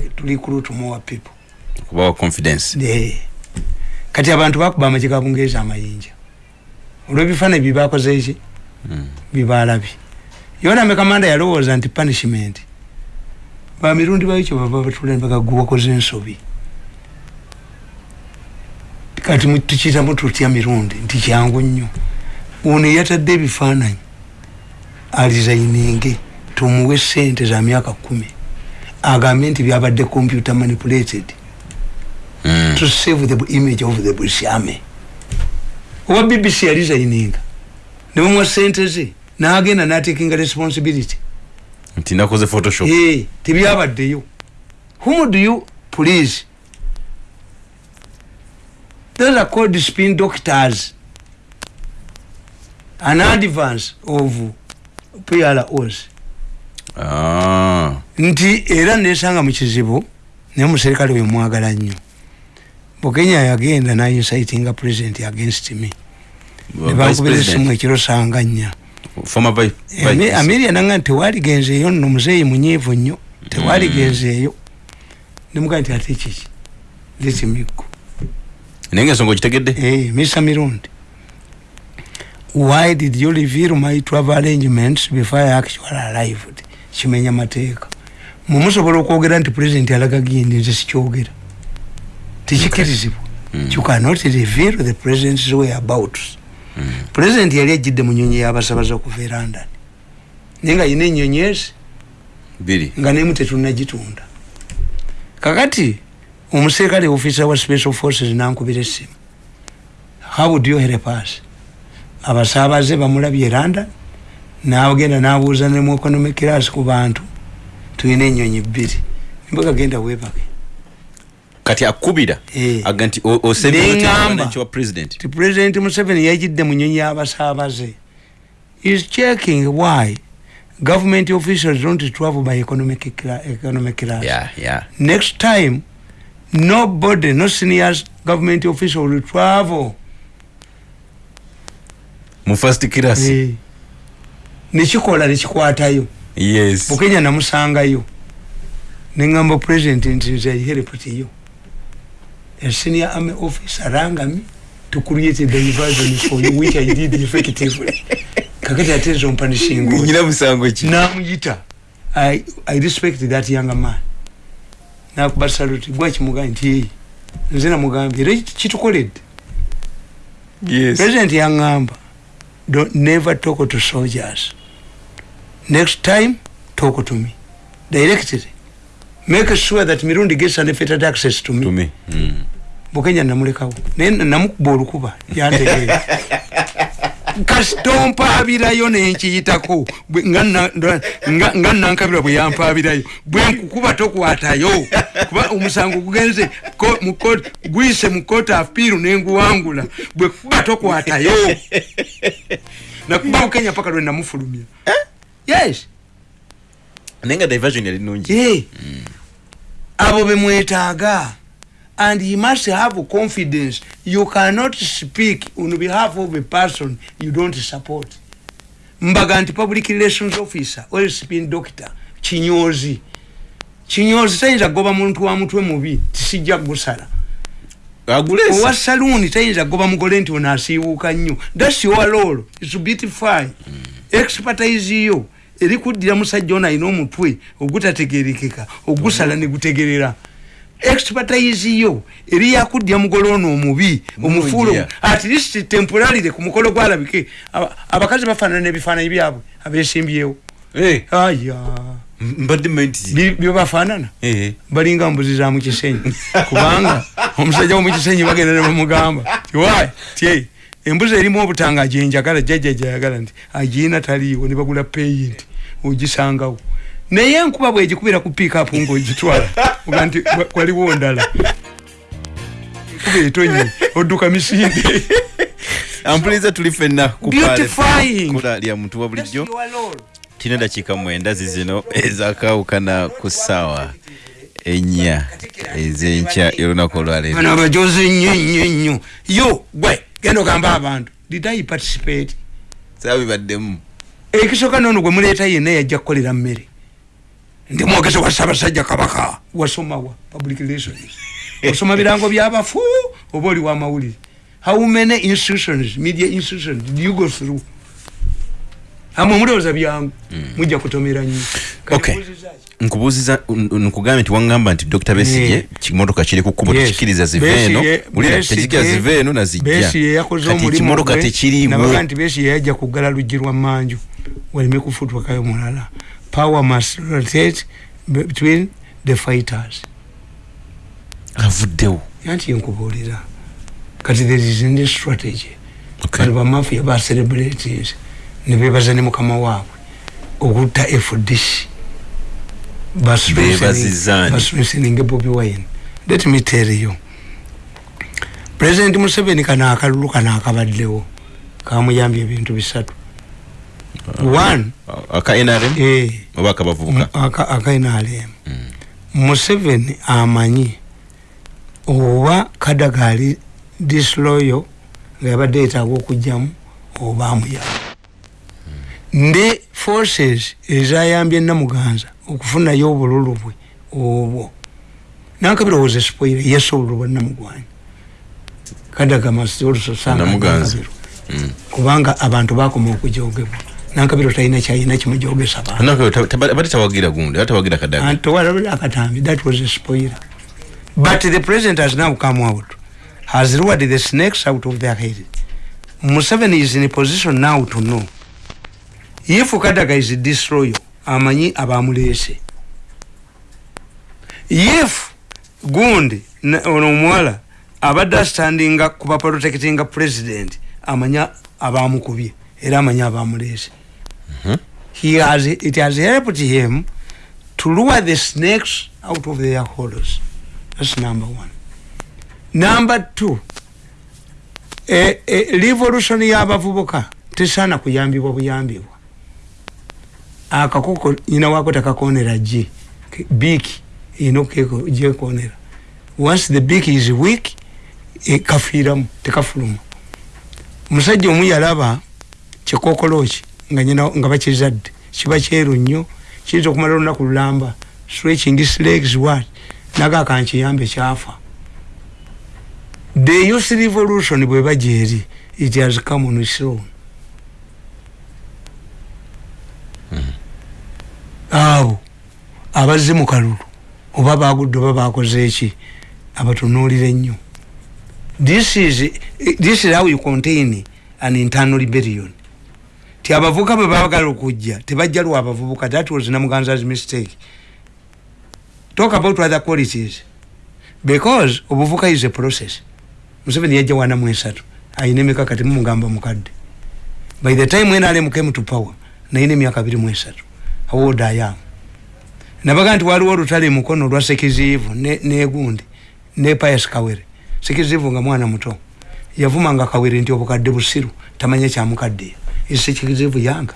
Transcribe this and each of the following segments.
to recruit more people. Kubawa confidence. Ne kati abantu bakuba amagye ga bungereza amayinja. Olwebifaananyi byebakoze eki mm. bibalabi yona mekamanda yalowooza nti punishment. Bamirundi baikyo baba batula nebagaguwakoze ensobi. Kati tukiyitamu tutya mirundi? Nti kyangu nnyo. Ono yatadde ebifaananyi alizayininge tumuwe sente za myaka kumi agambe nti byabadde computer manipulated Mm. to save the image of the british army owa bbc yalizayininga nebamwa sente ze? Nagenda natakinga responsibility. Nti nakoze photoshop. Eh, tebyabaddeyo. Whom do you please? Those are called spin doctors. An advance of pros ah. Nti era nesanga mukizibu naye muserikale we mwagala nnyo. Bukenya yagenda nainsitinga president against me. Nebankubira esimu ekiro sanga nnya amiria nanga nti tewaligenzeeyo nno muzeeyi munyiivu nnyo. Tewaligenzeeyo nemugaa nti ate kiki litimigo naye nga ensonga okitegedde Eh, mr mirundi. Why did you reveal my travel arrangements before i actually arrived kimenya mateeka mumusobola okwogera nti president alaga gindi nze sikyogera. Tekikirizibwa. Mm. you cannot reveal the president's whereabouts Mm. president yali ajjidde mu nyonyi yabasabaza okuva e london naye nga yina enyonyi ezi biri. nga nemu tetunagitunda. Kakati omuserikale ofisa wa special forces nankubira essimu. How would you help us? Abasaabaze bamulabye london nagenda nabuuza nemu economic class ku bantu tulina enyonyi bbiri. Mbagagenda webake kati akubira Eh. aga nti ti president museveni yajidde mu nyonyi y'abasaabaze. Is checking why government officials don't travel by economic, economic class. Yeah yeah. Next time nobody no senior government official will travel. Mu first class. Eh. Nekikola nekikwatayo yes. Bukenya namusangayo. Neŋamba president nti nze aihereputiyo a senior army officer rangami to create a diversion for you which i did effectively. Kakati ate nze ompanishinga nyina musango ki namuyita. I, i respect that younger man. Nakuba saluti gwakimugaa nti "Hey, nze namugambye era kitukoledde yes. President yaŋŋamba "Don't- never talk to soldiers next time talk to me. Directly make sure that mirundi gets unfettered access to me. To me. Mm. bukenya namulekawo. Naye namukuba olukuba yantegeera kasitompaabirayo nenkiyitako. Bwe- nga na- nga- nga nankabirwa bwe yampaabirayo. Bwenkukuba tokwatayo. Kuba omusango gugenze ko- mu court- guyise mu court afiiru nenguwangula bwekuba tokwatayo. Nakuba bukenya paka lwe namufulumya yes. Naye nga diversion yali nungi ye. Abo bemwetaaga and he must have confidence. You cannot speak on behalf of a person you don't support. Mbaga nti public relations officer or spin doctor kinyozi. Kinyozi tayinza kugoba muntu wa mutwe mubi tisijja gusala owa agulesa saluuni tayinza kugoba mugole nti ono asiiwuuka nnyo. Thats your role. Is beautify expertise yo eri kuddira musajja ono alina omutwe ogutategerekeka ogusala negutegerera expertise yo eri yakuddya mugole ono omubi omufuulo Mulungi, at least temporarire ku mukolo gwalabike. Aba- abakazi bafaanana n'ebifaananyi byabwe abesimbyewo Eh, aya. Bi- byebafaanana balinga mbuzi za mukisenyi kubanga omusajja womukisenyi bagenda nebamugamba tiwa tye embuzi erimu obutanga gyenjagala jjajja gyayagala nti agiina taliiwo ne bagula peyi nti ogisangawo. Naye enkuba bwegikubira ku piikapu ngaogitwala oga nti wa- waliwo ndala. Enkuba etonye odduka misinde. Ampuliza tuli fenna ku Beautifying. kula lya muntu wa bulijjo. Tina dakiika mwenda zizino ezakawukana ku ssaawa ennya ez'enkya y'olunaku olwaleero bano abajozi nnyo nnyo nnyo. Yo gwe genda ogamba abantu. Did i participate? Saabibaddemu ekisooka nono gwe muleeta yenna yajja kukolera mmere. Ndi mwogezi wa ssaabasajja kabaka wasomawa public relations. Osoma birango byabafu oba oli wamawulire how many institutions media institutions do you go through? Amwe mulowooza byangu. Mujja kutomera nnyo. Okay. Nkubuuziza nkugambye nti wangamba nti dr. Besige Yeah. kimotoka kiri ku kkubo tekikiriza zive eno Besigye- tezijja zive eno nazijja Besigye yakoze kati omulimu ekimotoka gwe, tekiriimu nti Besigye yajja kuggala luggi lwa manju waleme kufutwakayo mulala. Power must rotate between the fighters. Avuddewo. Yanti yenkubuulira kati there is any strategy. Kati bamafia ba celebrities ne bebaza ne mukama waabwe okutta fdc Beebazizzaani. basreasoninge bobi wine let me tell you. President museveni kano akalulu kano akabaddewo kamuyambye ebintu bisatu. One aka nrm oba akabavubuka? Aka- akainalem museveni amanyi oba kadagali disloyo nga yabadde yetaaga okugjamu oba amuyamba ne forces ezayambye namuganza okufunayo obululu bwe obwo. Nankabira was spoile yes obululu bwa namugwanya. Kadaga must also sanga Namuganza. Nankabirwa. kubanga abantu bakoma okujogebwa. Nankabiro talina kyalina kimujogesa bantu bate tawagira gundi aba tawagira kadaga towalabira akatambi that was a spoiler. But the president has now come out has lured the snakes out of their head. Museveni is in a position now to know. If kadaga is disloyal amanyi abamulese if gundi ono omuwala abadde astandinga kuba protectinga president amanya abamukubye era amanya abamulese he has it has helped him to lure the snakes out of their holes. That's number one. Number two e, e, revolution y'abavubuka tesaana kuyambibwa buyambibwa akakoko nyina wako tekakonera gye biiki erina okugyekonera once the beak is weak e, kafiiramu tekafuluma. Omusajja omu yalaba kikokolo ki nga nyina nga bakizadde kiba kyeru nnyo kiyinza okumala olunaku lulamba stretching his legs what naga kankiyambe kyafa. The youth revolution bwe bajja eri it has come on its own abo abazze mu kalulu oba bagudde oba bakoze eki abatunuulire ennyo. This is, this is how you contain an internal rebellion. Ti abavubuka bwe babagala okujja tebajja lwa abavubuka that was namuganza's mistake. Talk about other qualities. Because obuvuka is a process. Museveni yajja wana mu esatu ayina emikaka temumugamba mukadde. By the time nrm came to power nayina emyaka abiri mu esatu am nabaga nti waliwo olutale mukono olwa sekiziivu ne- negundi ne pius kawere. Sekiziivu nga mwana muto. Yavumanga kawere nti obukadde busiru tamanya kyamukaddeyo esekiziivu yanga.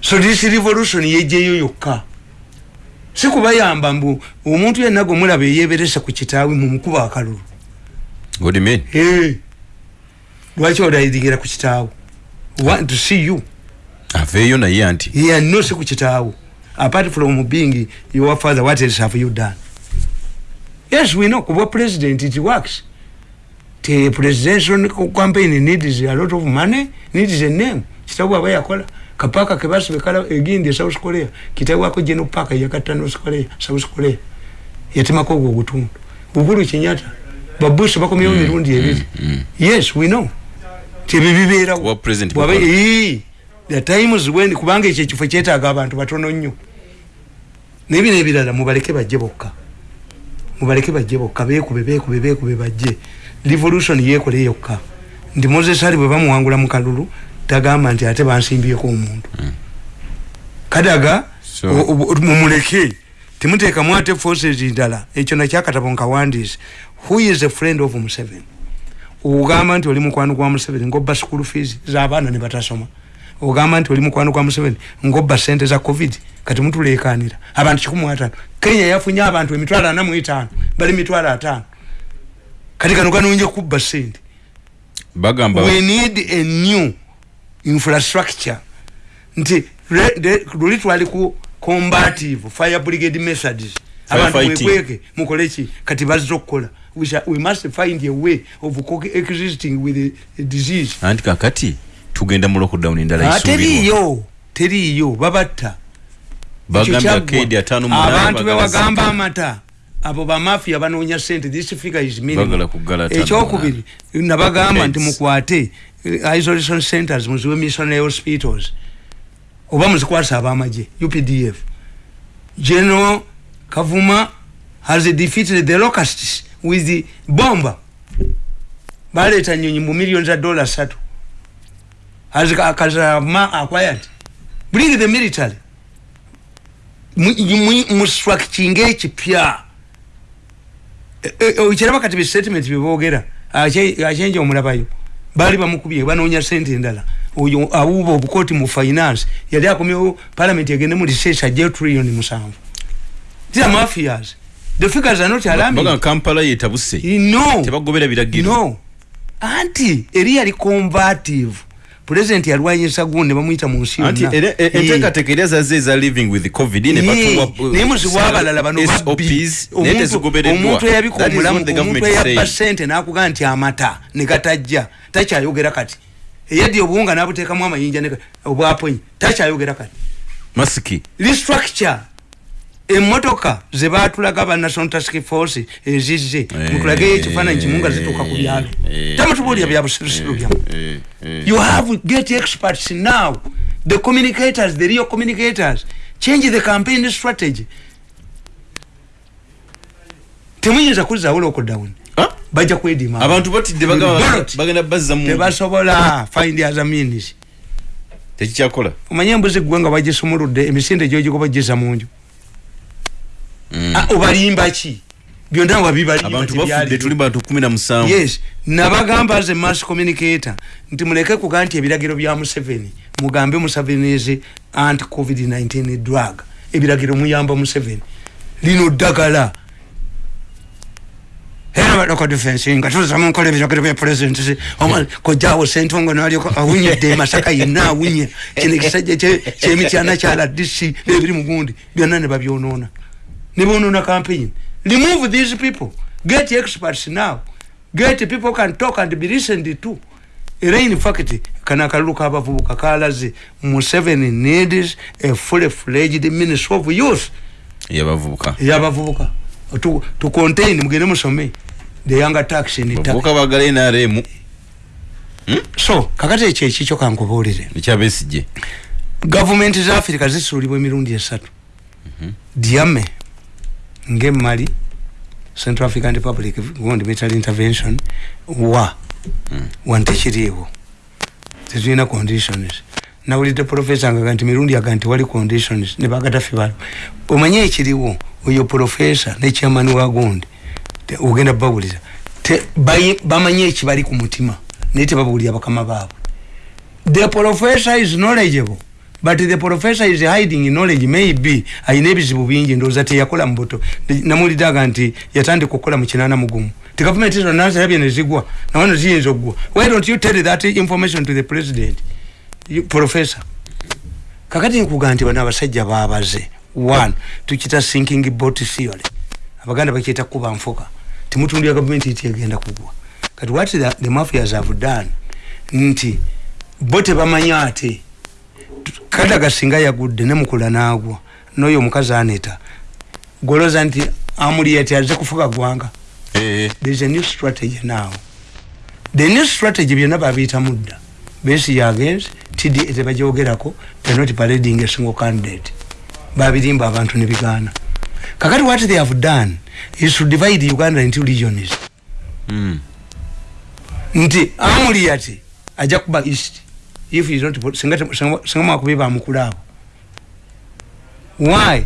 So this revolution yejjeyo yokka. Si kubayamba mbu omuntu yenna gwe mulaba eyeberese ku kitaawe mumukuba akalulu. Lwaki olayiringira ku kitaawo want to see you aveeyo naye anti. Yeah, no si ku kitaawo apart from being your father what else have you done? Yes we know. Kuba president it works. The presidential campaign needs a lot of money needs a name. Kitabu aba yakola kapaka kebasibe kala egindi south korea. Kitabu ako geno paka yakatta north korea south korea. Yatemako ogwo ogutundu uhuru kenyatta babush bakomyewo mirundi ebiri yes we know. Tebyo the times when kubanga ekyo ekifo kyetaaga abantu batono nnyo. Nebino ebirala mubaleke bajje bokka. Mubaleke bajje bokka beekube beekube beekube bajje. Revolution yeekole yokka. Nti moses ali bwe bamuwangula mu kalulu tagamba nti ate bansimbyeko omuntu. Kadaga o- o- mumuleke. Temuteekamu ate forces ndala ekyo nakyakatabo nkawandiise who is a friend of museven ogamba nti oli mukwano gwa museveni ngobba school fees z'abaana ne batasoma ogamba nti oli mukwano gwa museveni ngobba sente za covid kati mutulekanira abantu kikumi ataano kenya yafunye abantu emitwalo ana mu etaano bali mitwalo ataano. Kati kano kanonje kubba sente bagamba we need a new infrastructure. Nti luli twali ku combative fire brigade methods. Fire abantu fighting. mwekweke mukoleki kati bazira okukola. We, shall- we must find a way of coexisting with the disease. Anti kakati tugenda mu lockdown endala Ah, isuubirwa teriiyo teriiyo babatta. Kyaggwa. akedi ataano munaana abantu bewagamba zita. amata. Abo bamafia banoonya sente this figure is minimum. Bagala kuggala ataano ekyokubiri nabagamba nti mukwate eh, isolation centers muziwe missionary hospitals. Oba muzikwasa abamaje updf general kavuma has defeated the locusts with the bomba baleeta nyonyi mu million za dola satu has kazama acquired bring the military. Mustructuring ekipya E- e- okiraba kati bistatement byebogera achenja omulabayo baali bamukubye banoonya sente endala oyo awuuba obukooti mu finance. Yali akomyewo parliament egende mu research ajje trillion musanvu these are mafias. The figures are not alarming. kampala yetabuse no. Tebagobera biragiro. No. Anti eri yali combative president yalwanyisa gundi bamuyita mu nsi yonna. e- enteekateeka era zaze eza living with covid ne naye muzibu abalala bano Omuntu- eyabika omulamu omuntu eyabba saying. sente nakuga nti amata negatajja takyayogera kati. Eyaddi obuwunga nabuteekamu amayinja ne- obwaponyi takyayogera kati. Masiki. Restructure emotoka zebatulaga ba national task force ezizze Eh, mutulageyo ekifaananyi kimu nga zituuka ku byalo. eh, tamutubuulira bya busirusiru byamu. Eh, eh. you have get experts now. The communicators the real communicators. Change the campaign strategy. Temuyinza kuzaawo lockdown Ah, bajja kwedima abantu batidde bagenda bazza mu tebasobola find other means. Tekikyakola. Omanye embuzi gwe nga bagisumuludde emisinde gyogigoba giza munju Ah, obalimba ki? Byonna wabibalimba abantu tebyali. bafudde tuli bantu kumi na musanvu. Yes nabagamba a mass communicator nti muleke kuga nti ebiragiro bya museveni mugambe museveni is anti covid-19 drug. Ebiragiro muyamba museveni. Lino ddagala. Era badoko defense nga tuzamu nkola ebiragiro bya president kojawo sentongo nalyoko awunyedde masaka yenna awunye. Kino ekisajja kye- kyemityana kyala dc nebiri mugundi byonna ne babyonoona ne bonoona campaign remove these people. Get experts now. Get people can talk and be listened to. Era in fact kana akalulu k'abavubuka kalaze museveni needs a fully fledged ministry of youth. Yabavubuka. Eyabavubuka to, to contain mugende musome the younger tax in ta- bavubuka bagala nrm so kakati ekyo ekikyo kankubuulire ekyabesije gavumenti za afirika zisuulibwa emirundi esatu. Diame ng'emali central african republic gundi military intervention wa wantekiriiwo tetulina conditions. Nawulidde profesa ngaga nti mirundi aga nti wali conditions ne bagatafe balo omanye ekiriwo oyo profesa ne chairman wa gundi ogenda babawulira bamanye ekibali ku mutima naye tebabawulira bakama baabwe. The professor is knowledgeable but the professor is hiding in knowledge maybe ayina ebizibu bingi ndowooza teyakola mubuto namuliddaga nti yatandika okukola mu kinaana mugumu. Ti gavumenti zonna zirabye ne zigwa. Nawano ziyinza okugwa. Why don't you tell that information to the president? You- professor. Kakati nkuga nti bano abasajja babaze one tukita sinking bot theory abaganda bakiyita kuba nfuka timutundira gavumenti iti egenda kugwa. Kati what the, the mafias have done nti bo tebamanya ate kadaga singa yagudde nemukula nagwa noyo omukazi aneta goloza nti amuli ati aze kufuka gwanga thereis a new strategy now. The new strategy byonna babiyita mudda. Besi yagenze tda tebagyogerako they're not parading a single candidate. Babirimba abantu nebigaana kakati what they have done is to divide uganda into regions. Mm. nti amuli ati ajja kuba east if he is not singa singa- singa mwakubi bamukula abo why?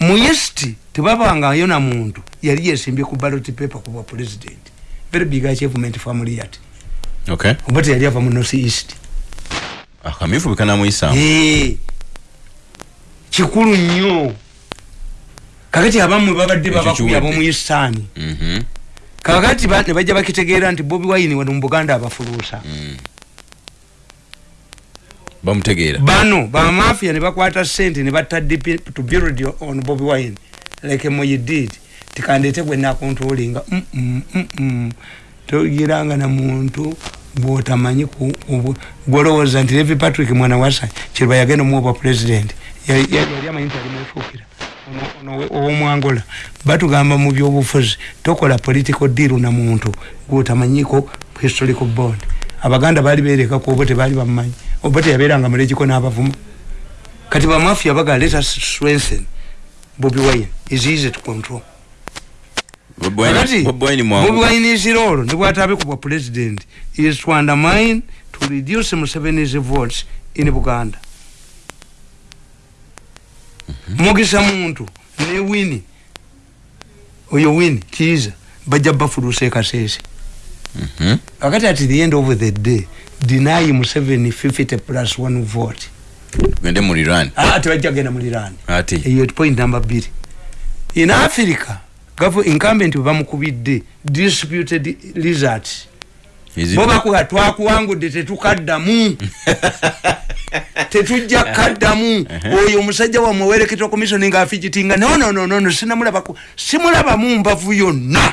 Mu east tebabangayo na muntu. Yali yesimbye ku ballot paper kuba president. Very big achievement family yati okay. Oba teyali ava mu north east. Akamyufu bekanamuyisaamu Eh, kikulu nnyo. Kakati abamwe babadde Ekyo babakubi kiwedde. ab'omuyisaani Mhm. kakati ba- ne bajja bakitegeera nti bobi wine wano mu buganda abafuluusa bamutegeera. Bano bamafia ne bakwata sente ne batta DP to build on Bobby Wine. Like Moyi did. Tikandete gwe na controlling mm mm mm, toyiranga na muntu bwotamanyi gwolowooza nti Levi Patrick mwana wasa kirwa yagenda muoba president. Yali amanyi nti alimufuukira owomwangola batugamba mu byobufuzi tokola political deal na muntu gwotamanyiko historical bond. Abaganda bali berekako oba tebaali bamumanyi oba teyabeeranga mulekiko n'abavumu. Kati bamafia baga let us strengthen bobi wine. Is easy to control. Bobi wine is role nibwatabe kubwa president is to undermine to reduce museveni's votes in buganda. Mhm. mugisa muntu ne wini oyo wini kiza bajja bafulusa ekasese mhm. kakati at the end of the day deny museveni 50 plus 1 vote. Gende mulirani ah tebajja genda mulirani ati? Eyo point number 2 in africa gavu incumbent bamukubidde disputed results boba kuga twakuwangudde tetukaddamu. Tetujja kaddamu oyo omusajja wamwe wereketwa komisioni nga afigitinga nononono sinamulabaku simulabamu mbavu yonna. Ah,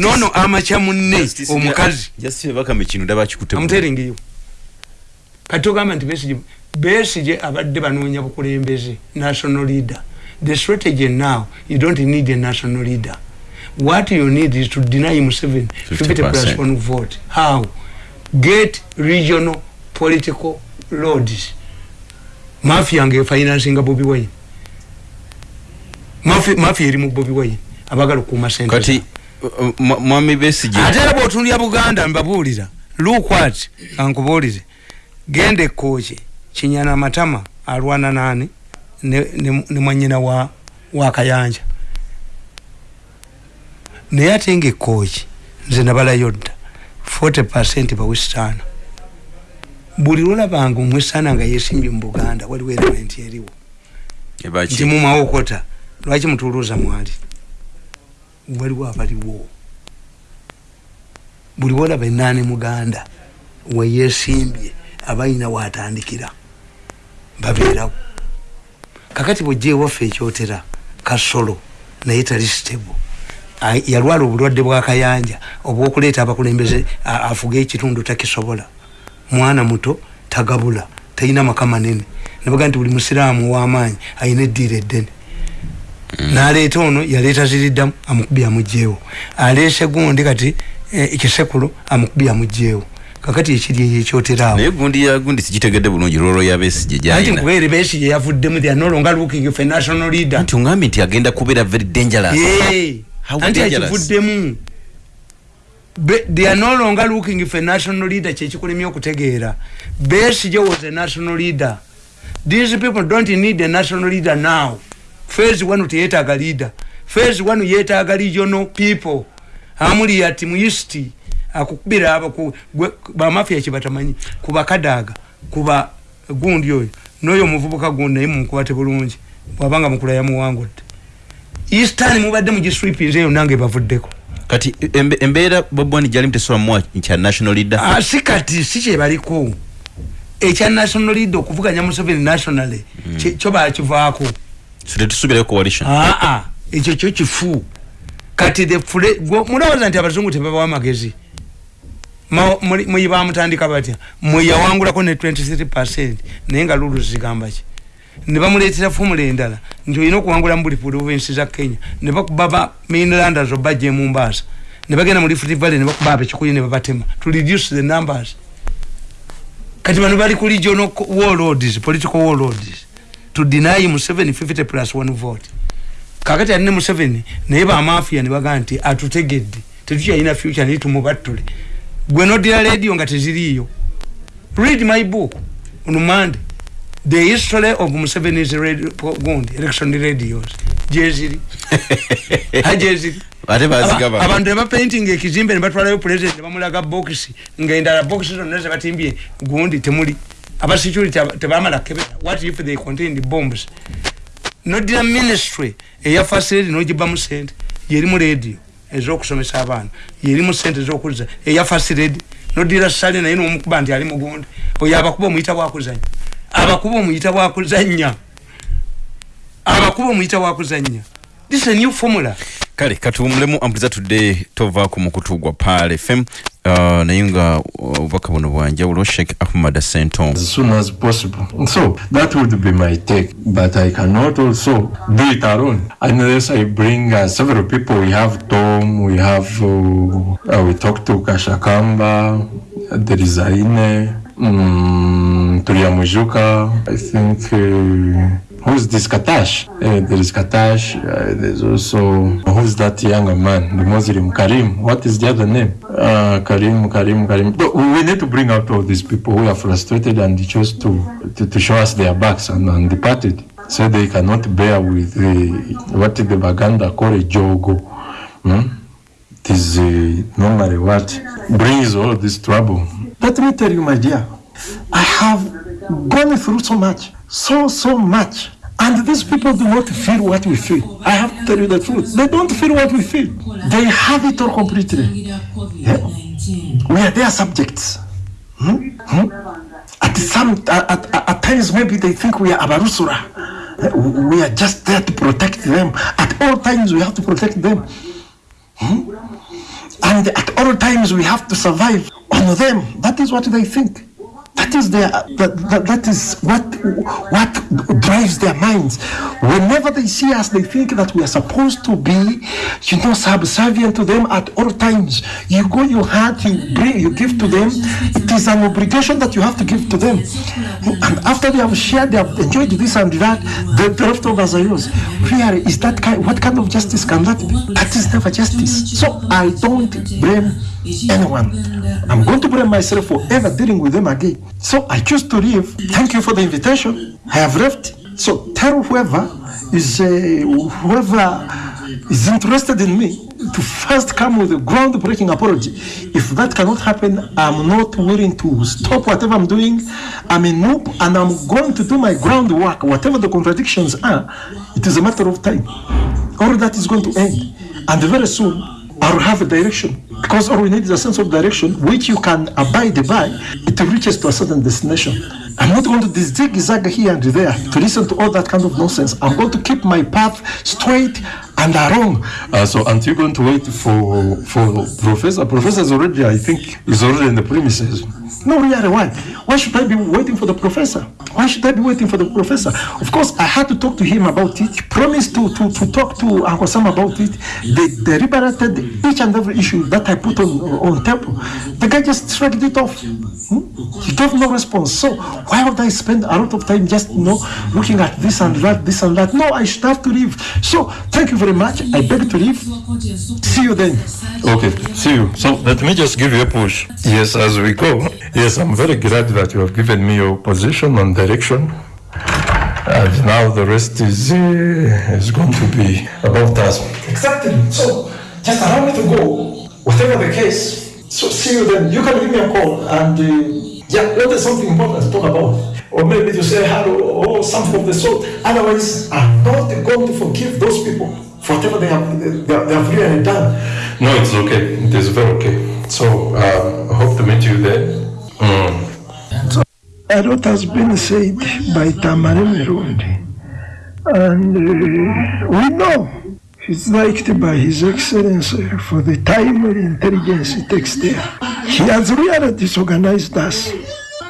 nono amakya munne omukazi. amuteringiyo kati togamba nti besige besige abadde banoonya bukulembeze national leader. The strategy now you don't need a national leader. What you need is to deny Museveni 50 plus one vote. How? Get regional political lords. Mafia nge financing Bobby Wine. Mafia eri mu Bobby Wine. Abagala kuma sente mwami besije. Ate abo otundi buganda mbabuulira. Lukwat ankubuulire. Gende koje kinyana matama alwana nani? Ne, mwanyina wa wakayanja naye ate nga ekooki nze nabalayo dda. 40 percent bawesitaana buli lwolabanga omwesitaana nga yesimbye mu buganda waliwo element eriwo. Nti mumawokota lwaki mutuluuza mwali waliwo abaliwo. Buli wolaba enaani muganda weyesimbye abalina watandikira babeerawo. Kakati bwojja ewaffe ekyotera kasolo naye tali stable. Yalwala obulwadde bwakayanja obwokuleeta abakulembeze afuga ekitundu takisobola. Mwana muto tagabula talina maka manene. Nabaga nti buli musiraamu owamaanyi ayina eddiira eddene. Naleeta ono yaleeta ziriddamu amukubi amugjeewo aleese gundi kati ekisekulu amukubi amugjeewo kakati ekiri eyo ekyoterawo naye gundi ya gundi sikitegedde bulungi lwolwo ya besije gyalina nti kubeere besije yavuddemu they are no longer looking for a national leader. Nti ongambye nti agenda kubeera very dangerous. Anti akivuddemu they are no longer looking for a national leader kyekikulemya okutegeera. Besije was a national leader. These people don't need a national leader now phase 1 teyetaaga leader. Phase 1 yetaaga regional people. Amuli ati mu east akukubira aba ku ba mafia kibatamanyi kuba kadaga kuba gundi oyo. Noyo muvubuka gundi naye mukwate bulungi. Wabanga mukula ya muwango eastern mubadde mu district nze nange bavuddeko kati embeera bobwani jali mtesola mwa ncha national leader? Ah sikati siche baliko. Echa national leader okuvuganya Museveni nationally mm. kyo bakivaako sile tusubire coalition. Ah ah. Ekyo kyo kifu kati mulowooza nti abazungu tebaba amagezi muyiba mutandika batya? Mweyawangulako ne 23 naye nga lulu zigamba ki? Ne bamuleetera fomula endala nti olina okuwangula mu buli provinsi za kenya ne bakuba ba mainlanders obajja emumbaasa ne bagenda mu lifuti valley ne bakuba abekikuyi ne babatema to reduce the numbers. Kati bano bali ku regional warlords political warlords to deny Museveni 50 plus 1 vote. Kakati alina Museveni naye bamafia ne bagaa nti atutegedde. Tetukyalina future naye tumubattule. Gwe nodira radio nga teziriiyo. Read my book on monday. The history of Museveni's radio, gundi, election radios. Jeziri. Hajeziri abantu eba painting ekizimbe ne batwalayo president bamulaga box ngaendala box zonna ze batimbye gundi temuli aba security tebamala kebera what if they contain the bombs nodira ministry. Eya facility nojiba mu sente. Yeri mu radio ezokusomesa abantu. Yeri mu sente ezokuliza eya facility. Nodira sale naye nomukuba nti ali mugundi oyo abakuba omuyita bwakuzanya. Abakuba omuyita bwakuzanya. Abakuba omuyita bwakuzanya. This a new formula kale katuwumulemu ambuliza today tovaako mukutu gwa pal fm uh, naye nga uh, obubaka buno bwanjawulo sheikh ahmad senton as soon as possible. So that would be my take but i cannot also do it alone. Unless i bring uh, several people. We have tom we have uh, uh, we talk to kashakamba there is aine tulia tuliamujuka i think uh, who's this Katash? Uh, there is Katash. Uh, there's also who's that younger man, the Muslim Karim. What is the other name? Uh, Karim, Karim, Karim. But we need to bring out all these people who are frustrated and chose to to, to show us their backs and, and departed. So they cannot bear with the, what the Baganda call a jogo. Hmm? It is uh, normally what brings all this trouble. Let me tell you, my dear, I have gone through so much, so, so much. And these people do not feel what we feel. I have to tell you the truth. They don't feel what we feel. They have it all completely. Yeah. We are their subjects. Hmm? Hmm? At some at, at, at times maybe they think we are Abarusura. We are just there to protect them. At all times we have to protect them. Hmm? And at all times we have to survive on them. That is what they think. That is their that, that, that is what what drives their minds. Whenever they see us, they think that we are supposed to be, you know, subservient to them at all times. You go, you heart, you bring, you give to them. It is an obligation that you have to give to them. And after they have shared, they have enjoyed this and that, the leftovers are yours. Really, is that kind? What kind of justice can that be? That is never justice. So I don't blame anyone. I'm going to blame myself for ever dealing with them again. So I choose to leave. Thank you for the invitation. I have left. So tell whoever is uh, whoever is interested in me to first come with a groundbreaking apology. If that cannot happen, I'm not willing to stop whatever I'm doing. I'm a noob and I'm going to do my groundwork. Whatever the contradictions are, it is a matter of time. All that is going to end. And very soon, I'll have a direction. Because all we need is a sense of direction which you can abide by. It reaches to a certain destination. I'm not going to zigzag here and there to listen to all that kind of nonsense. I'm going to keep my path straight and wrong. Uh, so aren't you going to wait for for professor? Professor is already, I think, is already in the premises. No, really, why? Why should I be waiting for the professor? Why should I be waiting for the professor? Of course, I had to talk to him about it. Promised to, to, to talk to Uncle about it. They deliberated each and every issue that I put on on table. The guy just shrugged it off. Hmm? He gave no response. So why would I spend a lot of time just you know looking at this and that, this and that? No, I should have to leave. So thank you very much. I beg to leave. See you then. Okay, see you. So let me just give you a push. Yes, as we go. Yes, I'm very glad that you have given me your position and direction. And now the rest is uh, is going to be about us. Exactly. So just allow me to go. Whatever the case. So see you then. You can give me a call and uh, yeah, what is something important to talk about? Or maybe to say hello or something of the sort. Otherwise, I'm not going to forgive those people for whatever they have they, they have really done. No, it's okay. It is very okay. So um, I hope to meet you there. Mm. A lot has been said by Tamari Merundi, and uh, we know he's liked by His Excellency for the timely intelligence he takes there. He has really disorganized us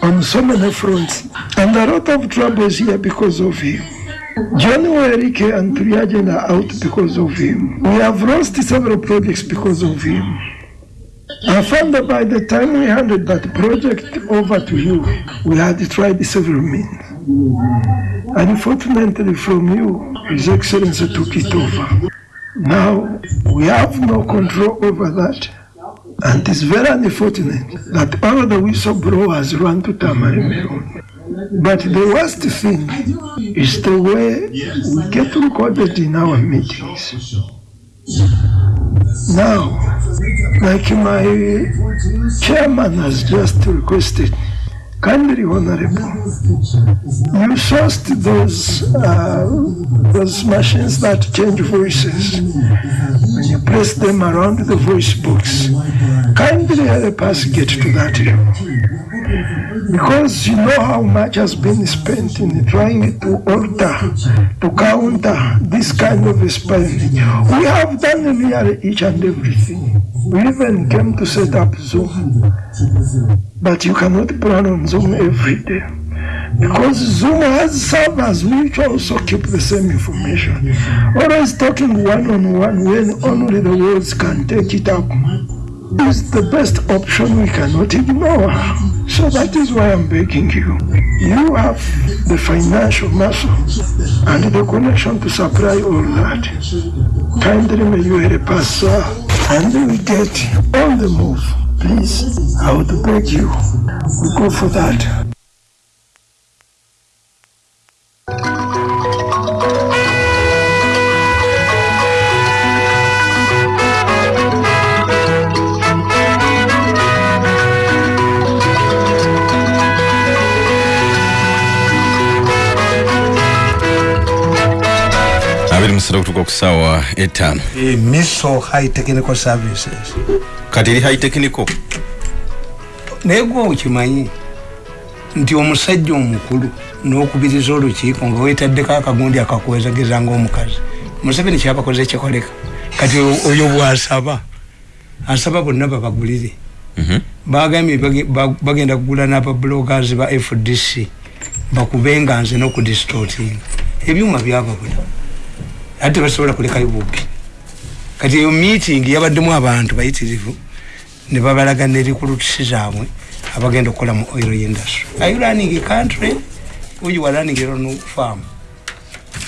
on so many fronts, and a lot of troubles here because of him. Werike and Triagen are out because of him. We have lost several projects because of him. I found that by the time we handed that project over to you, we had tried several means. Unfortunately from you, His Excellency took it over. Now, we have no control over that. And it's very unfortunate that all the whistleblowers run to Tamari Meron. But the worst thing is the way we get recorded in our meetings. Now, like my chairman has just requested, kindly honorable, you sourced those uh, those machines that change voices. When you press them around the voice box, kindly help us get to that level. Because you know how much has been spent in trying to alter, to counter this kind of spelling. We have done nearly each and everything. We even came to set up Zoom. But you cannot plan on Zoom every day. Because Zoom has servers which also keep the same information. Always talking one on one when only the words can take it up is the best option we cannot ignore. So that is why I'm begging you. You have the financial muscle and the connection to supply all that. Kindly may you help us, sir, and we get on the move. Please, I would beg you, go for that. Musatu okutuuka ku ssaawa etaano Eh, miso high technical? Services kati eri high technical naye gwe okimanyi nti omusajja omukulu n'okubiriza olukiiko nga weetaddeko akagundi akakwezageza ngaomukazi museveni kyabakoze kikoleka kati oyo bwasaba asaba. Bonna babagulire Mhm. bagambye bage- ba- bagenda kugula n'ababloggers ba fdc bakubenga nze n'okudistortinga ebyuma byababula ate basobola kulekayo bubbi. Kati eyo meeting yabaddemu abantu bayitirivu ne babalaga ne recruits zaabwe abagenda okukola mu oil industry. Are you running a country? Or you are running your own farm?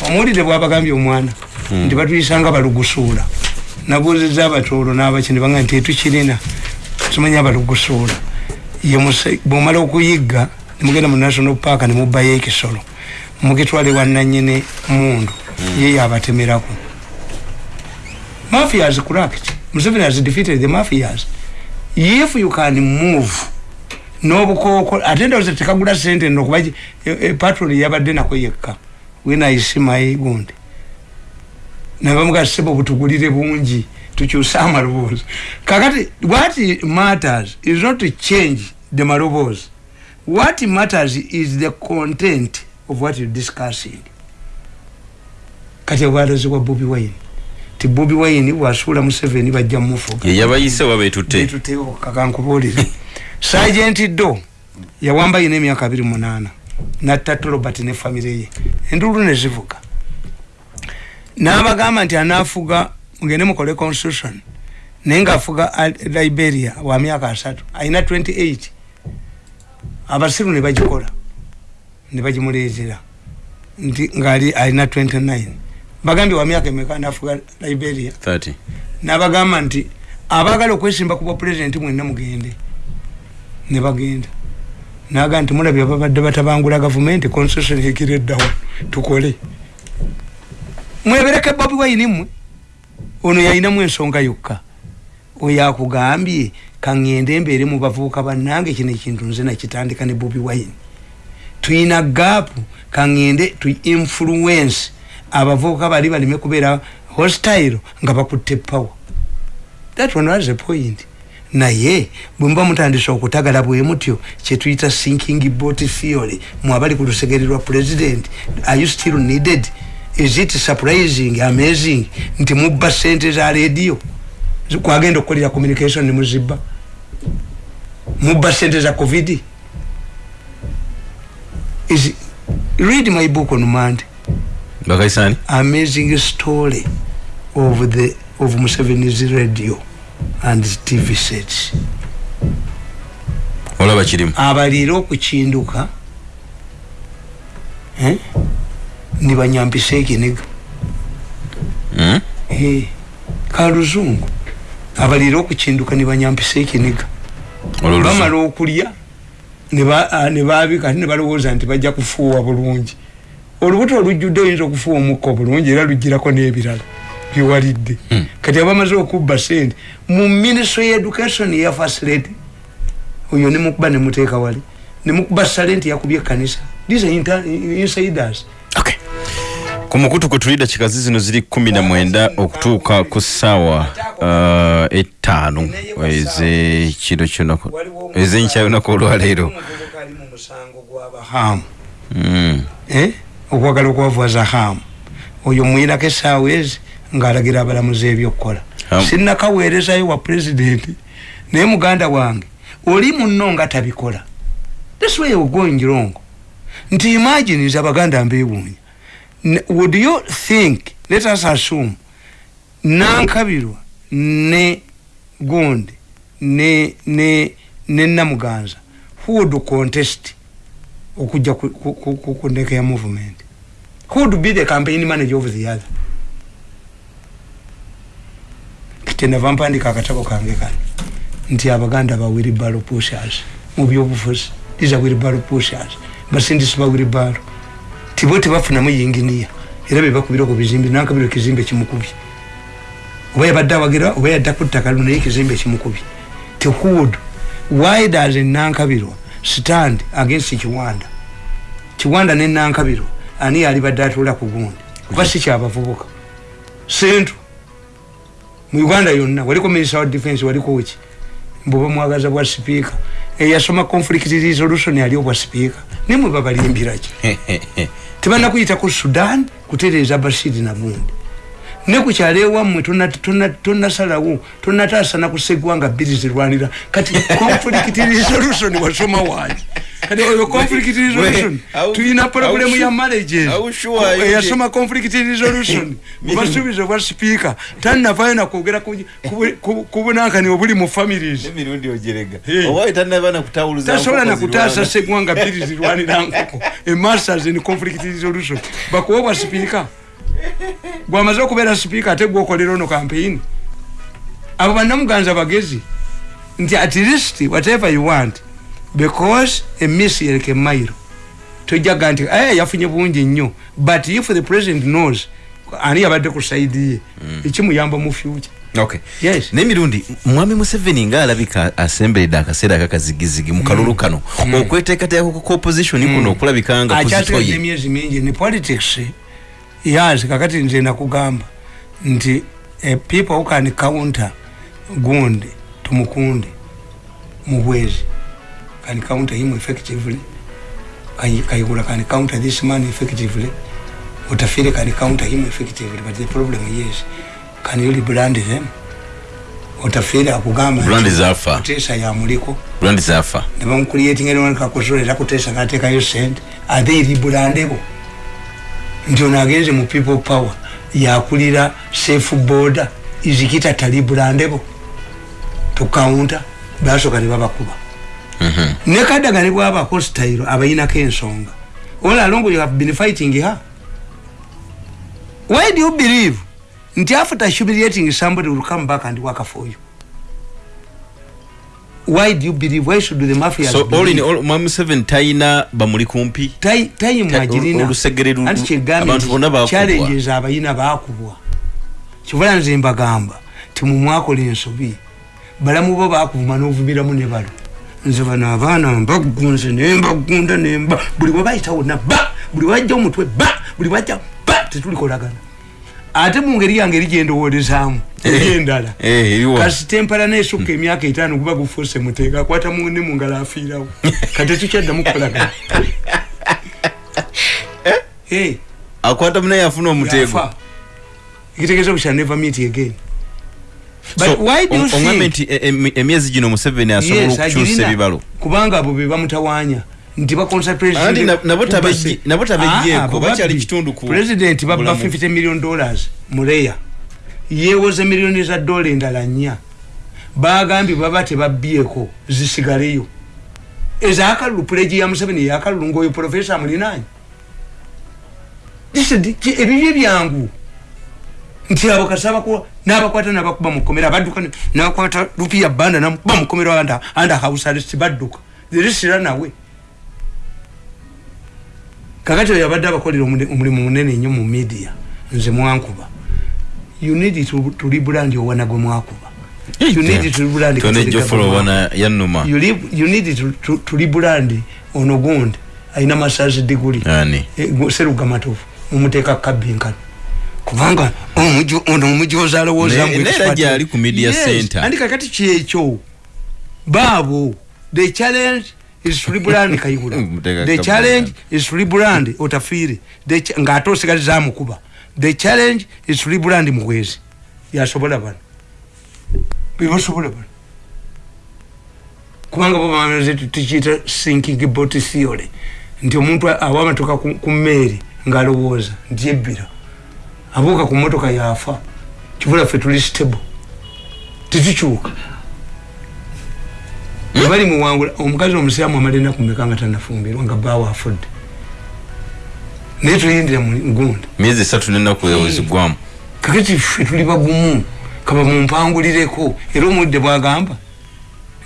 Omuwulire bwabagambye omwana nti batuyisanga balugusuula. Nabuuziza abatoolo n'abaki ne bagamba nti etukirina abalugusuula. Ye muse- bwomala okuyigga nemugenda mu national park nemubbayo ekisolo. Mugitwale wananyini mundu ye yabatemerako mafias cracked museveni has defeated the mafias. If you can move n'obukooko ate ndowooza tekagula sente nokuba patroli yabadde nako yekka. Wenaisimayi gundi. Nabamugasebo butugulire bungi tukyuse amaloboozi. Kakati what matters is not to change the maloboozi. What matters is the content of what you're discussing kati obwalozi bwa bobi wine? Ti bobi wine bwasuula museveni bajja mumufuga. Ye yabayise wabetutte betutewo kakankubuulire sergeant do yawamba yina emyaka abiri munaana natta robert ne famire ye. Enduulu nezivuga n'abagamba nti anaafuga mugende mukole constitution naye ngaafuga Al- liberia wa myaka asatu ayina 28 abasiru ne bagikola ne bagimuleetera. Nti ngaali alina 29 bagambye wa myaka emeka naafuga liberia? 30 nabagamba nti abaagala okwesimba ku bwa pulezidenti mwenna mugende. Ne bagenda. Naga nti mulabye babadde batabangula gavumenti constitution ekireddawa tukole. Mwebereke bobi wayini mmwe. Ono yayinamu ensonga yokka. Oyo akugambye kaŋŋende embeere mu bavubuka bannange kino ekintu nze nakitandika ne bobi wayini tuyina gaapu kaŋŋende tu influence abavubuka bali baleme kubeera hostile nga bakutte power. That one was a point. Naye bwemuba mutandise okutagala bwe mutyo kyetuyita sinking bot theory mwabali ku lusegere lwa president are you still needed? Is it surprising amazing? Nti mubba sente za radio. Kwagenda okukolera communication nemuzibba mubba sente za covid. Is read my book on monday bakaisani amazing story of the of Museveni's radio and TV sets. olaba kirimu Abaliira okukinduka eh? nibanyambisa ekiniga Mm? eh, kaluzungu abaliira okukinduka nibanyambisa ekiniga bamala okulya ah, nebabika ate nebalowooza nti bajja kufuuwa bulungi olubuto olujjudde oyinza okufuuwa omukka bulungi era lugirako n'ebirala biwalidde. Hmm. kati abamaze okubba sente mu ministry education ya facility oyo nemukuba nemuteeka wali nemukuba salenti yakubye ekkanisa. These are insiders. Okay. Ku mukutu kwe tulida kikazi zino ziri kumi na mwenda okutuuka ku ssaawa uh, ettaano. Ezekiro kyonako ezenkya lunaku olwaleero hamu Mm. eh? Okwagala okwavuwaza hamu oyo mwirako esaawa ezi ngaalagira abalamuzi ebyokukola Hamu. sinnakaweerezayo wa pulezidenti naye muganda wange oli munno nga tabikola. This way you're going wrong nti imagine nze abaganda mbeewuunya. Would you think let us assume nankabirwa ne gundi ne ne ne namuganza who would contest okujja ku- ndeke ya movement. Who would be the campaign manager of the other? Kyenava mpandika akatabo kange kano. Nti abaganda ba wilibalo pushers mu byobufuzi these are wilibalo pushers basindisi ba wilibalo tibo tebafunamu yinginiya era bebakubira ku bizimbe nankabira ekizimbe kimukubye oba yabadde awagira oba yadda ku ttaka luno naye ekizimbe kimukubye tehood why does nankabirwa stand against kiwanda. Kiwanda ne nankabirwa ani yalibadde atuula ku gundi? Kuba si kyabavubuka sentu mu uganda yonna waliko minister wa defense waliko weki mbuba mwagaza bwa sipiika eyasoma conflict resolution yali obwa sipiika nimwe babalimbiraki tebana kuyita ku sudan kutereeza bashiri nagundi ne kukyalo ewammwe tonasalawo tonataasana kusegwanga bbiri zirwanira. Kati conflict resolution wasoma wangi kati oyo conflict resolution tulina problemu ya marriages. How sure? Eyasoma conflict resolution. Mubasuubizo bwa sipiika tanavayo nakwogera ku- ku- ku- ku bunankani obuli mu families. Emirundi ogerega. Hey. oba wetanaba nakutawuluza tasobola nkoko nakutaasa zirwana. segwanga bbiri zirwanira nkoko. Emasters in conflict resolution. Bakuwa bwa sipiika gwamaze okubeera sipiika ate gwokolera ono campaign. Abo bannamuganza bagezi nti at least whatever you want because emiss yereka emairo tojaga nti aya yafunye bungi nnyo. But if the president knows ani yabadde ku saidi ye ekimuyamba mu future. Okay Yes. n'emirundi mwami museveni ngaalabika asemberedde akaseera akakazigizigi mu kalulu kano okweteekateeka ku opposition kuno okulabika nga akyasigadde kuzitoye emyezi mingi ne politics yazi kakati nze nakugamba nti eh, people who can counter gundi tumukunde mubwezi can counter him effectively Kayi- kayigula can counter this man effectively utafire can counter him effectively but the problem is can you rebrand them? Utafire akugamba Brand zafa. Kutesa yamuliko brand zafa nebamukuliyetingerewankakusola era kutesa natekayo sente ate eribulandebo nti ono agenze mu people power yakulira safe border izikita talibulandebo tukaunta basoka nebabakuba nekadaga ne bwabako sitayiro abayinako ensonga. All along you have been fighting her. Why do you believe? Nti after humiliating somebody will come back and work for you why do you believe? Why should the mafias so all in all mwami museveni talina bamuli kumpi. Tai- time Ta- agirina olusegere lu- anti kyegambye abantu bonna bakubwa. challenges abayina bakubwa kivula nze mbagamba timumwakola ensobi. Balamu bo bakuvuma n'ovumiramu ne balo. Nze bano abaana mbagunze nembagunda nemba buli webayita wonna ba buli wajja omutwe ba buli wajja ba tetulikolagana ate mu ngeri yange eri gyendowolezaamu eri endala Eh, eriwa. kasitempala nesukka emyaka etaano guba gufuuse muteeka akwata munne mu ngalo afiirawo kati tukyaddamu kukolagana Eh, akwata munaye afuna omuteego yafa. ekitegeeza we shall never meet again But So, why do you think- nti em- emyezi gino museveni asobola Yes, okukyusa agirina. ebibalo kubanga abo be bamutawaanya nti na- nabo tabejje- nabo tabejjeeko, bakyali kitundu ku president babba bulamu. 50 million dollars muleya yeewoze miliyoni za dola endala nnya. Bagambye baba tebabbyeko zisigaleyo. Ezakalulu puleji ya museveni yakalulu ngaoyo profesa amulinaanyi ebibyo byangu. Nti abo kasaba nabakwata nabakuba mukomera badduka ne- nabakwata lupiya banda namukuba mukomera anda anda house arrest badduka. Zirisira nawe kakati oyo abadde abakolera omulimu munene nnyo mu media nze mwankuba. You need to, to rebrand owana gwe mwakuba. You need to rebrand wana yanuma you, live, you need to, to, rebrand ono gundi alina masazi diguli. Ani? Seruga matovu mumuteeka kabinkano kubanga omujo- ono omujozi alowooza Ne- mbu neera ekifata- gyali ku media Yes, center. andi kakati kyekyo baabo the challenge is to rebrand kayihura Muteeka the challenge is to rebrand otafiire The ch- ng'ate osigazi zamukuba the challenge is to rebrand muhwezi yasobola bano bebasobola bano kubanga bo bamaze tukiyita sinking boat theory nti omuntu awa amatoka ku ku mmeeri ng'alowooza nti ebbira. Abuuka ku motoka yafa. Kibula ffe tuli stable. Tetukyuka bali muwangula omukazi omusiraamu amala enaku meka nga tanafumbirwa nga baawa afudde? Naye tuyindira mu gunda myezi esatu nenaku ewezigwamu kakati ffe tuli bagumu kaba mumpangulireko era omudde bwagamba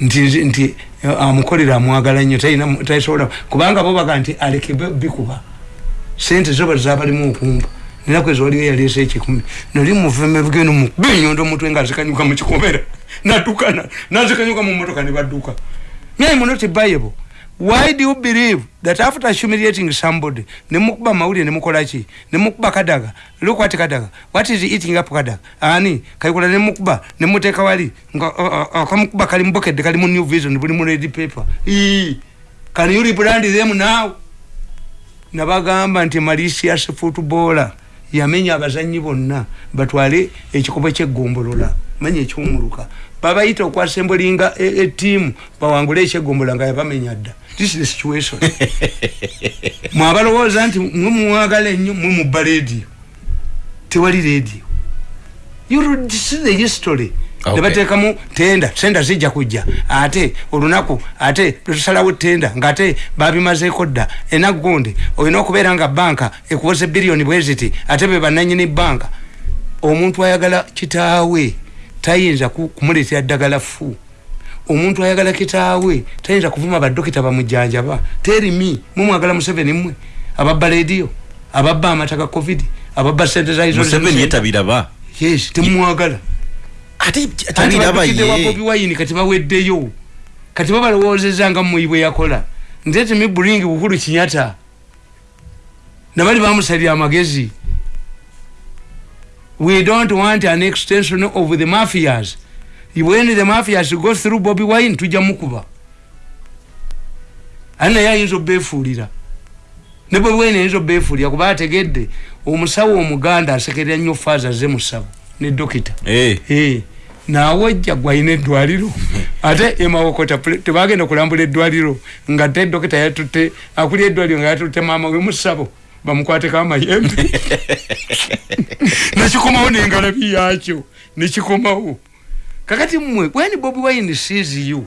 nti nti- eh, amukolera amwagala nnyo tasobola kubanga bo baga nti aleke be- bikuba. Sente zoba zabalimu okumba nenaku ezo waliwo yaleesa ekikumi. Nali muveme bugendo mukuba enyondo omutwe nga azikanyuka mu kikomera nadukana nazikanyuka mu motoka ne badduka naye munoti bible. Why do you believe that after humiliating somebody nemukuba mawulire nemukolaki nemukuba kadaga? Look what kadaga. What is eating up kadaga? Ani kaikola nemukuba nemuteeka wali? Nga uh, uh, akamukuba kali mubokedde kali mu new vision buli mu red paper. Can you rebrand them now? Nabagamba nti malicious footballer yamenya abazanyi bonna batwale ekikopo kyegombolola manya ekyomuluka babayita okwasembulinga etiimu bawangule ekyegombolola nga yabamenya dda. This is the situation. Mwabalowooza nti mwe muwagala ennyo mwe mubba radio. Tewali see the history. Nebateekamu tenda senda zijja kujja. Ate olunaku ate tusalawo tenda ngaate babimazeeko dda. Enaku gundi olina okubeera nga banka ekuwoze biliyoni bweziti ate be bananyini banka. Omuntu ayagala kitaawe tayinza ku- kumuleetera ddagala fu omuntu ayagala kitaawe tayinza kuvuma badokita bamujjanjaba. Terimi mumwagala museveni mmwe? Ababba lediyo ababba amata ga covid ababba sente za isolation museveni center. yetabiraba. Yes temumwagala ate Kati taliraba badukidde wa Bobi ye Wine kati baweddeyo? Kati babalowoozeza nga muyi bwe yakola. Nti me bring bukulu kinyata nabali bamusalira amagezi we don't want an extension of the mafias. When the mafias go through Bobi Wine tujja mukuba. Ani naye ayinza obeefuulira ne Bobi Wine ayinza obeefuulira kuba ategedde omusawo omuganda asekerera nnyo faaza ze musabo ne dokita. Eh, Eh, naawe ojja gwalina eddwaliro. Ate emawokota tebagenda kulambula eddwaliro nga te dokita yatutte akuli eddwaliro nga yatutte maama we musabo bamukwateko amayembe nekikomawo nengalabi yakyo nekikomawo kakati mmwe when bobi wine sees you?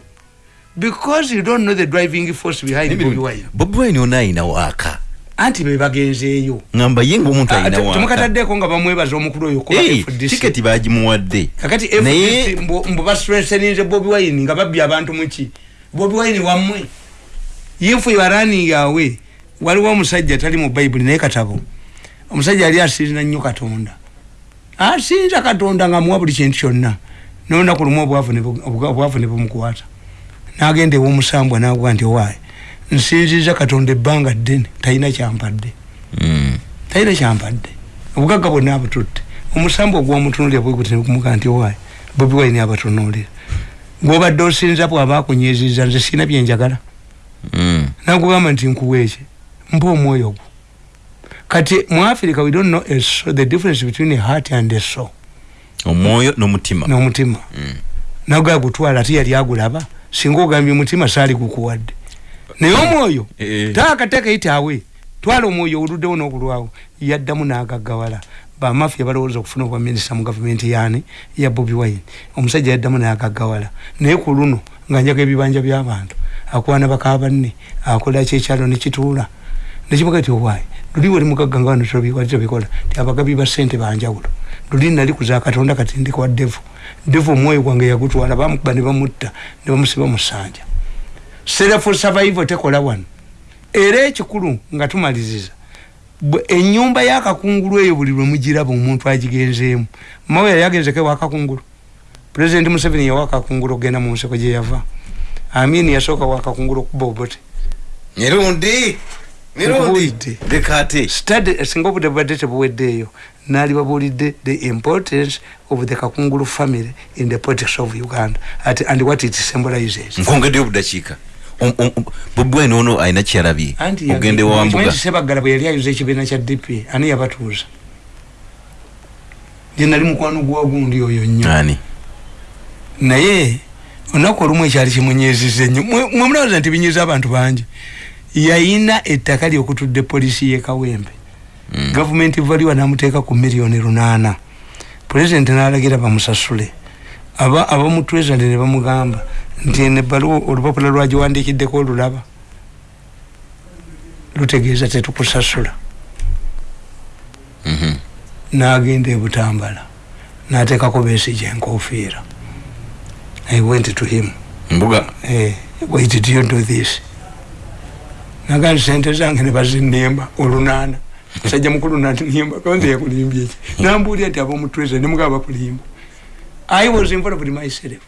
Because you don't know the driving force behind bobi wine. Bobi wine ona ayina waaka anti be bagenzeeyo ngamba ye ngaomuntu Ah, waaka temukataddeko nga bamwebaza omukulu oyo tiketi bagimuwadde. Kakati mbu bastrengtheninze bobi wine nga babbye abantu muki bobi wine wammwe. If you are running away waliwo omusajja tali mu bayibuli naye katabo. Omusajja yali asinza nnyo katonda. Asinza katonda nga amuwa buli kintu kyonna. Nolunaku lumu obwavu ne bumukwata. Nagenda ewomusambwa naguga nti owaaye nsinziza katonda ebbanga ddene talina kyampadde. Mm. talina kyampadde. Obugagga bwonna abututte. Omusambu ogwomutunulira bwegutnekumuga nti owaayi bobi wine abatunulira. Gwobadde osinza bwaba akunyiziza nze sina byenjagala Mm. nagugamba nti nkuweeki mpa omwoyo gwo. Kati mu africa we don't know a soul, the difference between a heart and a soul. Omwoyo n'omutima. N'omutima. Naga gutwala ate yali agulaba singa ogambye omutima saali gukuwadde. Naye omwoyo Eh. taakateeka yitaawe twala omwoyo oluddewo n'okulwawo yaddamu n'agaggawala bamafiya balowooza okufuna obwa minisita mu gavumenti yaani ya bobi wine. Omusajja yaddamu n'agaggawala naye ku luno nga njaga ebibanja by'abantu akwana baka banne akola kyekyalo nekituula nekimuga ti owaayi luli wali mugagga nga wano tobikola ti abagabi ba ssente banjawulo luli nali kuza katonda kati ndi kwa devu devu omwoyo gwange yagutwala bamukuba ne bamutta ne bamusiba mu ssanja self survival tekola wano era ekikulu nga tumaliriza bwe- ennyumba y'akakungulu eyo buli lwe mugiraba omuntu agigenzeemu mawe yali agenzeko ewakakungulu pulezidenti museveni yawa akakungulu okgenda mu nseko gye yava. Amini yasooka wakakungulu okuba obote mirundi mirundi Nkubuulidde. leka ate study singa obudde bubadde tebuweddeeyo naali babuulidde the importance of the kakungulu family in the politics of uganda. At, and what it symbolizes? Nkwongeddeyo obudakiika Om- om- om- bobi wine ono alina kyalabye. Anti ogende wambuga sebaggala bwe yali ayuza ekibiina kya dp ani yabatuuza? Ye nali mukwano gwa gundi oyo nnyo. Ani? Naye olunaku olumu ekyali kimunyiiziza nnyo Mwe- mwe mulowooza nti binyiiza abantu bangi yayina ettaka lyokutudde polisi ye kawempe. Mm. gavumenti valiwa namuteeka ku miliyoni lunaana. Pulezidenti n'alagira bamusasule. Aba abamutwezande ne bamugamba nti eno ebbaluwa olupapula lwagiwandiikiddeko olulaba. Lutegeeza tetukusasula. Mhm. n'agenda ebutambala n'ateekako beesigi enkofiira i went to him mbuga. Eh, why did you do this naga nti sente zange ne bazinnemba olunaana musajja mukulu nanimba konze yakulimbye. Eki nambuulya nti abomutweza nemugaba bakulimba i was involved myself.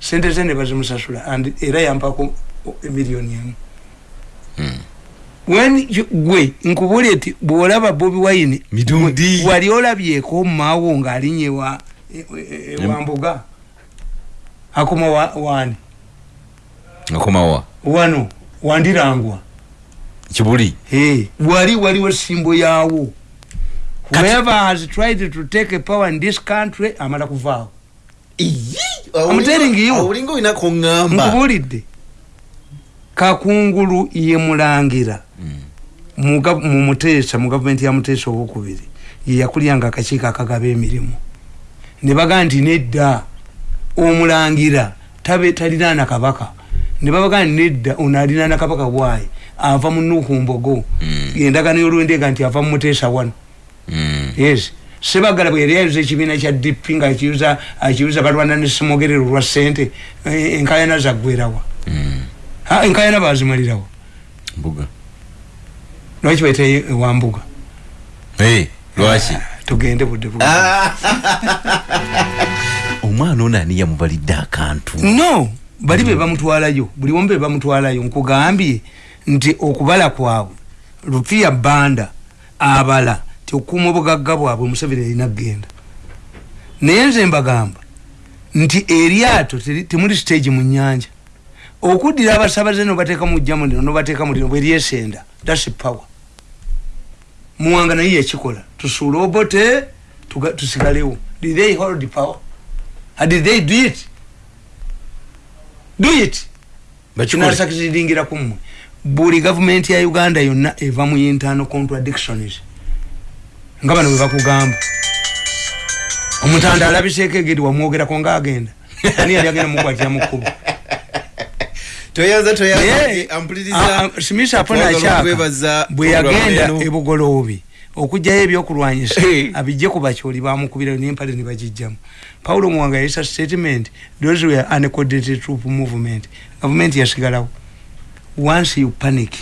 Sente ze ne bazimusasula and era yampako emiliyoni emu. Mm. when gwe nkubuulye nti bwolaba bobi wine gwe- wali olabyeko maawo ngaalinye wa e- e- e- wambuga akoma wa- wani? Akomawa wano wandirangwa. Kibuli? Hey, wali waliwo simbo yaawo whoever has tried to take a power in this country amala kuvaawo nkubuulidde kakungulu ye mulangira. Mu gav- mu muteesa mu gavumenti ya muteesa owokubiri. Ye yakulyanga akakiiko akagaba emirimu. Ne bagaa nti nedda omulangira tabe talinaana kabaka ne babagaa nti nedda ono alinaana kabaka bwayi ava mu nukumbogo Mm. endagano y'olwendeega nti ava mu muteesa wano Mm. yes. Sebagala bwe yali ayuza ekibiina kya dp nga akiyuza akiyuza balwana ne simogerero lwa sente eh, enkayana zaggwerawa Mm. Ah, enkayana bazimalirawo mbuga. Lwaki baita ewambuga Eh, lwaki? Tugende budde bu omwana ono ani yamubalidde akantu? No bali be bamutwalayo buli omu be bamutwalayo nkugambye nti okubala kwabwe lupiya banda abala ti okuuma obugagga bwabwe museveni erina kgenda naye nze mbagamba nti eryato temuli stage mu nyanja okuddira abasabaze nobateeka mujjamu lino nobateeka mu lino bweryesenda thats power. Muwanga naye yakikola tusuule obote tusigalewo. Did they hold power? Uh, did they do it do it. Bakikole. kinasakiziringira kumwe buli gavumenti ya uganda yonna eva mu internal contradictions nga bano bwe bakugamba. Omutanda alabiseeko egeri wamwogerako ngaagenda ani yali agenda mukwatira mu kkubo? Toyaza Naye, ah, ah, smith apona akyaka bwe yagenda ebugoloobi okugjayo ebyokulwanyisa abijje ku bakyoli bamukubirayo nempale ne bagijjamu paulo muwanga yayisa statement those were uncoordinated troop movement. Gavumenti yasigalawo. Once you panic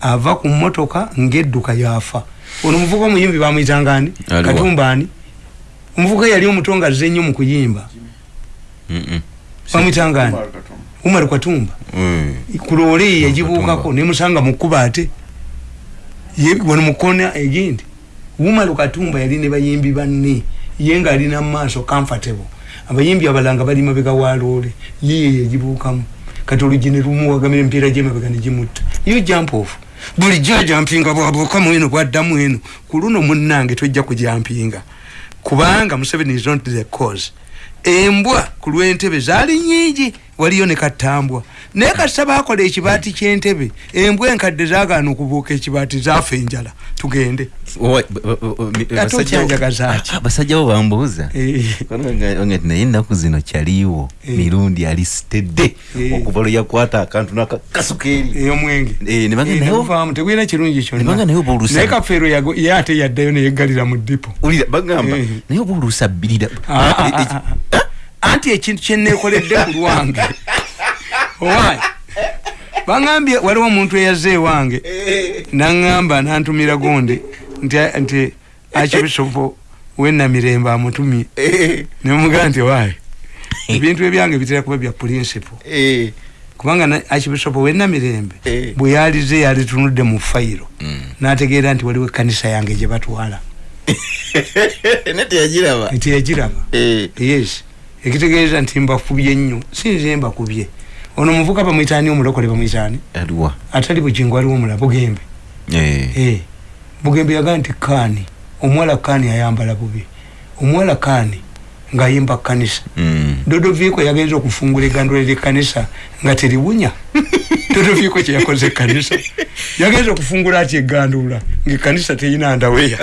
ava ku motoka ngedduka yafa. Ono omuvuka omuyimbi bamwyitangani Aliwa. katumbani omuvuka yali omuto nga azze nnyo mu kuyimba. Bamwyitangani umar katumba. Kulole yagibuukako nemusanga mukuba ate. Ye- wano mukona egindi. Umaru katumba yali ne bayimbi banne ye nga alina mumaaso comfortable. Abayimbi abalanga bali mabega walole yiye yagibuukamu kati olugi ne lumuwagamira emipiira gyemabega negimutta yo jump off. Bulijjo ajampinga bwabuukamu eno bwaddamu eno ku luno munnange tojja kujampinga kubanga museveni is not the cause. Embwa ku lw'entebe zaali nyingi waliyo ne katambwa naye kasita bakola ekibaati ky'entebe embwa enkadde zaagaana okubuuka ekibaati zaafa enjala tugende Ate okyanjagaza ati? basajja bo bambuuza Eh. Nga ti naye ennaku zino kyaliiwo Eh. mirundi alisitedde Eh. okuva lwe yakwata akantu nakakasuka eri ey'omwenge ne bagenda nayo- navaamu tegwina kirungi Ne banga naye oba olusa- naye kafeero yago- ye ate yaddayo neyeggalira mu dipo ulira bagamba naye oba oluusa bbirira Ah, ah, ah, ah. Anti ekintu kyenekoledde ku lwange. Owaayi baŋambye waliwo omuntu eyaze ewange naŋŋamba nantumira gonde nti akibisopo wenamirembe amutumye. Nemugamba nti waayi ebintu ebyange bitera kuba bya principle. Eh. kubanga archbishop wenamirembe bwe yalize yalitunudde mu fayiro. N'ategeera nti waliwo ekkanisa yange gye batwala. Nete yagiraba nti yagiraba Eh. yes ekitegeeza nti mbakubye nnyo sinze mbakubye ono muvuka bamwitaani omulokole bamwitaani? Aliwa atali bugingo aliwo omulala bugembe. Eh. Eh, bugembe yagaa nti kaani omuwala kaani ayambala bubi. Omuwala kaani ng'ayimba kanisa Mm. dodoviko yagenza okufungula egandula lyekkanisa nga teriwunya. Dodoviko kyeyakoze ekkanisa. Yagenza okufungula ati egandula ngaekkanisa teyina ndaweya